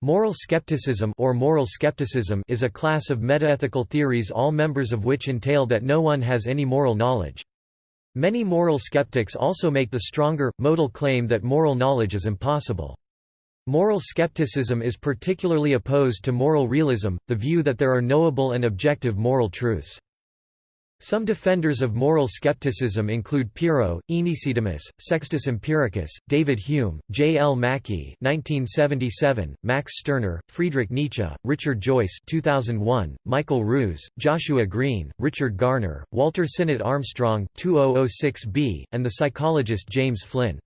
Moral skepticism or moral skepticism is a class of metaethical theories all members of which entail that no one has any moral knowledge. Many moral skeptics also make the stronger, modal claim that moral knowledge is impossible. Moral skepticism is particularly opposed to moral realism, the view that there are knowable and objective moral truths. Some defenders of moral skepticism include Pyrrho, Aenesidemus, Sextus Empiricus, David Hume, J. L. Mackie (1977), Max Stirner, Friedrich Nietzsche, Richard Joyce (2001), Michael Ruse, Joshua Greene, Richard Garner, Walter Sinnott Armstrong (2006b), and the psychologist James Flynn.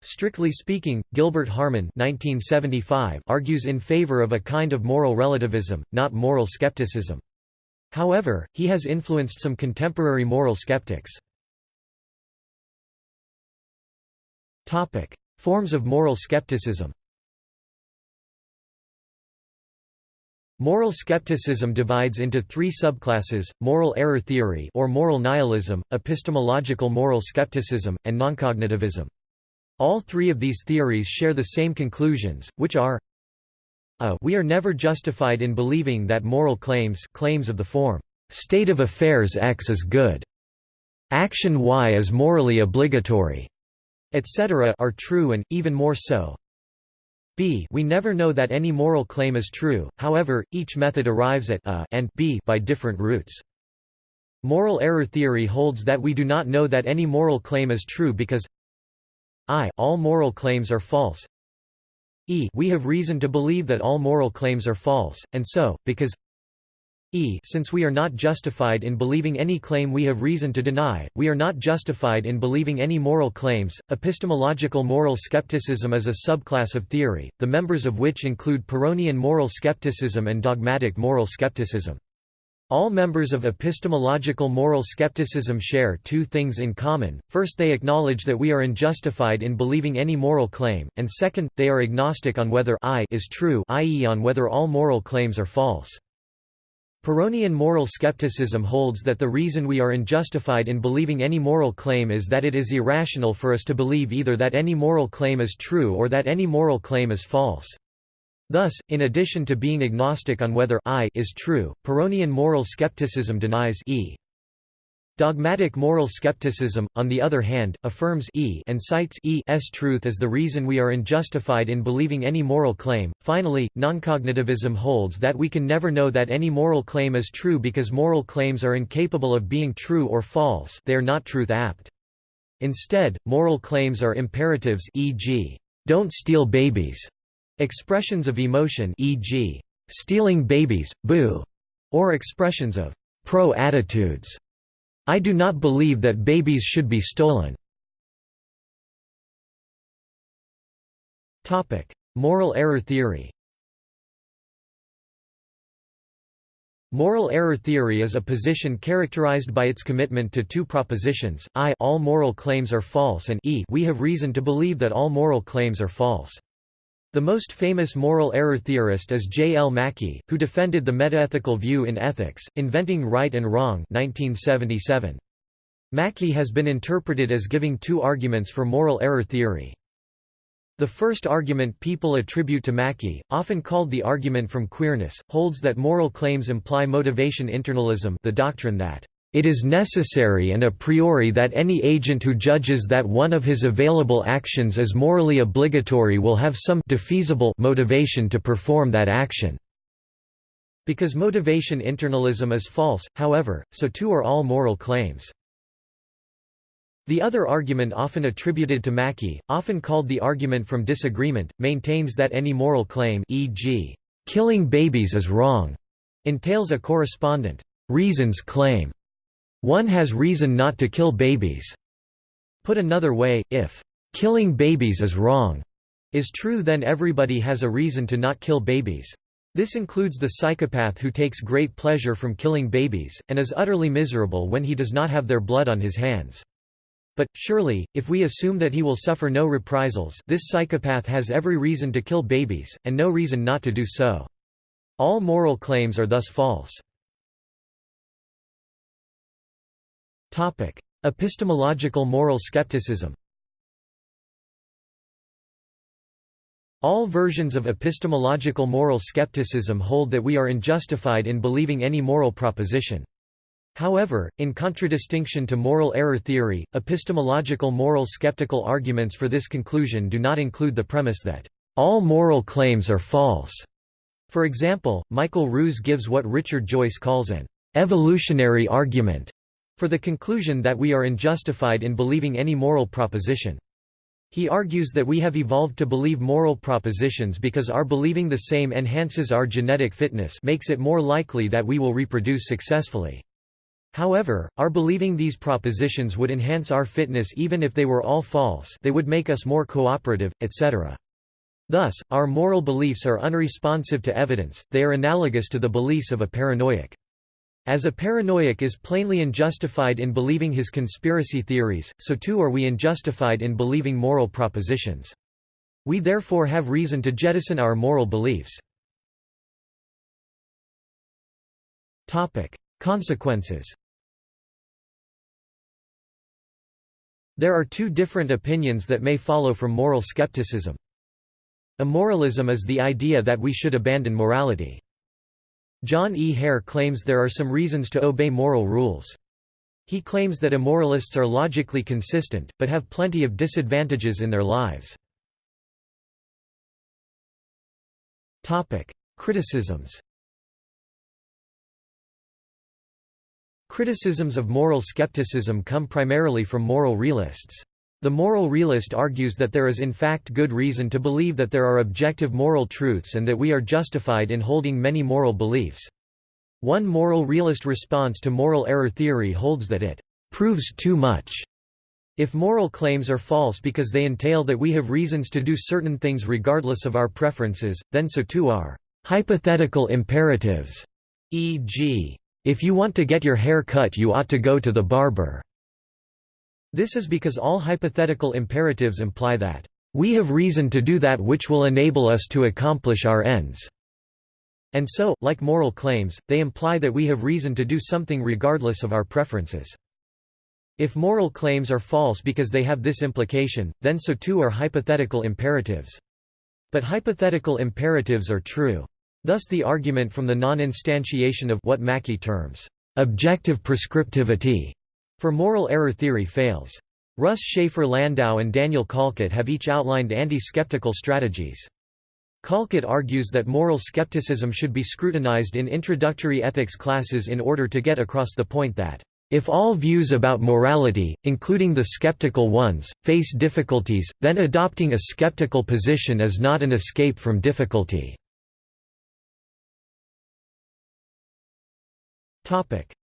Strictly speaking, Gilbert Harman (1975) argues in favor of a kind of moral relativism, not moral skepticism. However, he has influenced some contemporary moral skeptics. Forms of moral skepticism Moral skepticism divides into three subclasses, moral error theory or moral nihilism, epistemological moral skepticism, and noncognitivism. All three of these theories share the same conclusions, which are a we are never justified in believing that moral claims claims of the form, "...state of affairs X is good. Action Y is morally obligatory," etc. are true and, even more so. b we never know that any moral claim is true, however, each method arrives at a and b by different routes. Moral error theory holds that we do not know that any moral claim is true because i all moral claims are false e we have reason to believe that all moral claims are false, and so, because e since we are not justified in believing any claim we have reason to deny, we are not justified in believing any moral claims. Epistemological moral skepticism is a subclass of theory, the members of which include Pyrrhonian moral skepticism and dogmatic moral skepticism. All members of epistemological moral skepticism share two things in common, first they acknowledge that we are unjustified in believing any moral claim, and second, they are agnostic on whether I is true i.e. on whether all moral claims are false. Pyrrhonian moral skepticism holds that the reason we are unjustified in believing any moral claim is that it is irrational for us to believe either that any moral claim is true or that any moral claim is false. Thus, in addition to being agnostic on whether I is true, Pyrrhonian moral skepticism denies e. Dogmatic moral skepticism, on the other hand, affirms e and cites e's truth as the reason we are unjustified in believing any moral claim. Finally, noncognitivism holds that we can never know that any moral claim is true because moral claims are incapable of being true or false they are not truth-apt. Instead, moral claims are imperatives e.g., don't steal babies, Expressions of emotion e.g., stealing babies, boo, or expressions of pro-attitudes. I do not believe that babies should be stolen. Topic: Moral error theory Moral error theory is a position characterized by its commitment to two propositions, i all moral claims are false and e we have reason to believe that all moral claims are false. The most famous moral error theorist is J. L. Mackie, who defended the metaethical view in Ethics, Inventing Right and Wrong 1977. Mackie has been interpreted as giving two arguments for moral error theory. The first argument people attribute to Mackie, often called the argument from queerness, holds that moral claims imply motivation internalism the doctrine that it is necessary and a priori that any agent who judges that one of his available actions is morally obligatory will have some defeasible motivation to perform that action. Because motivation internalism is false, however, so too are all moral claims. The other argument often attributed to Mackie, often called the argument from disagreement, maintains that any moral claim e.g., killing babies is wrong, entails a correspondent reasons claim. One has reason not to kill babies. Put another way, if killing babies is wrong is true then everybody has a reason to not kill babies. This includes the psychopath who takes great pleasure from killing babies, and is utterly miserable when he does not have their blood on his hands. But, surely, if we assume that he will suffer no reprisals this psychopath has every reason to kill babies, and no reason not to do so. All moral claims are thus false. Topic: Epistemological moral skepticism. All versions of epistemological moral skepticism hold that we are unjustified in believing any moral proposition. However, in contradistinction to moral error theory, epistemological moral skeptical arguments for this conclusion do not include the premise that all moral claims are false. For example, Michael Ruse gives what Richard Joyce calls an evolutionary argument for the conclusion that we are unjustified in believing any moral proposition. He argues that we have evolved to believe moral propositions because our believing the same enhances our genetic fitness makes it more likely that we will reproduce successfully. However, our believing these propositions would enhance our fitness even if they were all false they would make us more cooperative, etc. Thus, our moral beliefs are unresponsive to evidence, they are analogous to the beliefs of a paranoiac. As a paranoiac is plainly unjustified in believing his conspiracy theories, so too are we unjustified in believing moral propositions. We therefore have reason to jettison our moral beliefs. Consequences There are two different opinions that may follow from moral skepticism. Immoralism is the idea that we should abandon morality. John E. Hare claims there are some reasons to obey moral rules. He claims that immoralists are logically consistent, but have plenty of disadvantages in their lives. Criticisms Criticisms of moral skepticism come primarily from moral realists. The moral realist argues that there is in fact good reason to believe that there are objective moral truths and that we are justified in holding many moral beliefs. One moral realist response to moral error theory holds that it proves too much. If moral claims are false because they entail that we have reasons to do certain things regardless of our preferences, then so too are hypothetical imperatives, e.g. If you want to get your hair cut you ought to go to the barber. This is because all hypothetical imperatives imply that, "...we have reason to do that which will enable us to accomplish our ends." And so, like moral claims, they imply that we have reason to do something regardless of our preferences. If moral claims are false because they have this implication, then so too are hypothetical imperatives. But hypothetical imperatives are true. Thus the argument from the non-instantiation of what Mackie terms, "...objective prescriptivity", for moral error theory fails. Russ Shafer Landau and Daniel Callcut have each outlined anti-skeptical strategies. Callcut argues that moral skepticism should be scrutinized in introductory ethics classes in order to get across the point that if all views about morality, including the skeptical ones, face difficulties, then adopting a skeptical position is not an escape from difficulty.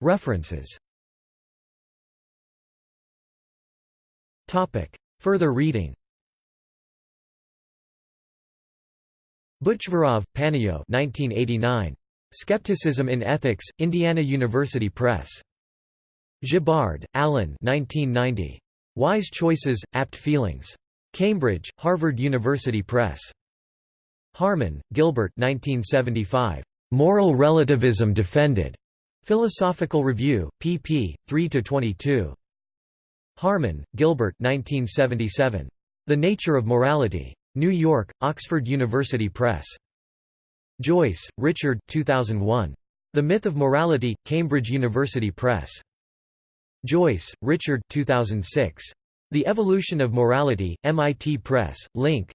References Further reading Butchvarov, Panayo 1989. Skepticism in Ethics, Indiana University Press. Gibbard, Allen 1990. Wise Choices, Apt Feelings. Cambridge, Harvard University Press. Harman, Gilbert 1975. Moral Relativism Defended. Philosophical Review, pp. 3–22. Harman, Gilbert 1977. The Nature of Morality. New York, Oxford University Press. Joyce, Richard 2001. The Myth of Morality, Cambridge University Press. Joyce, Richard 2006. The Evolution of Morality, MIT Press, Link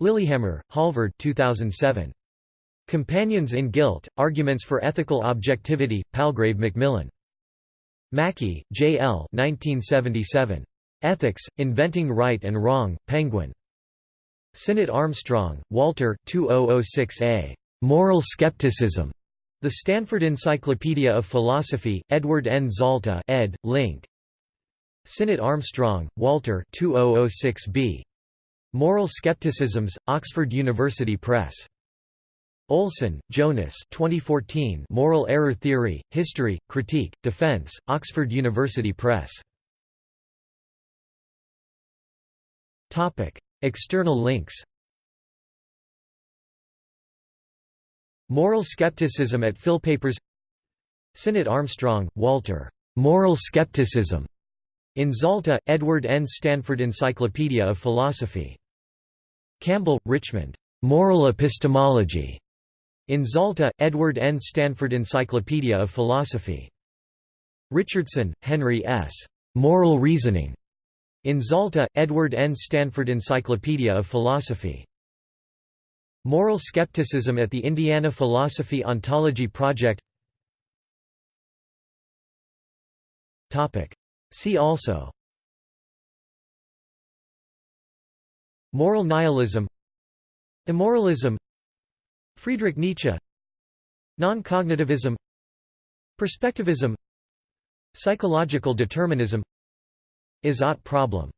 Lillehammer, Halvard 2007. Companions in Guilt, Arguments for Ethical Objectivity, Palgrave Macmillan. Mackie, J. L. 1977. Ethics, Inventing Right and Wrong, Penguin. Sinnott Armstrong, Walter 2006a. Moral Skepticism. The Stanford Encyclopedia of Philosophy, Edward N. Zalta ed., Link. Sinnott Armstrong, Walter 2006b. Moral Skepticisms, Oxford University Press. Olson, Jonas 2014 Moral Error Theory, History, Critique, Defense, Oxford University Press. External links Moral Skepticism at Philpapers Sinnott Armstrong, Walter. Moral Skepticism. In Zalta, Edward N. Stanford Encyclopedia of Philosophy. Campbell, Richmond. Moral Epistemology. In Zalta, Edward N. Stanford Encyclopedia of Philosophy. Richardson, Henry S. Moral Reasoning. In Zalta, Edward N. Stanford Encyclopedia of Philosophy. Moral Skepticism at the Indiana Philosophy Ontology Project See also Moral nihilism Immoralism Friedrich Nietzsche. Non-cognitivism. Perspectivism. Psychological determinism. Is-ought problem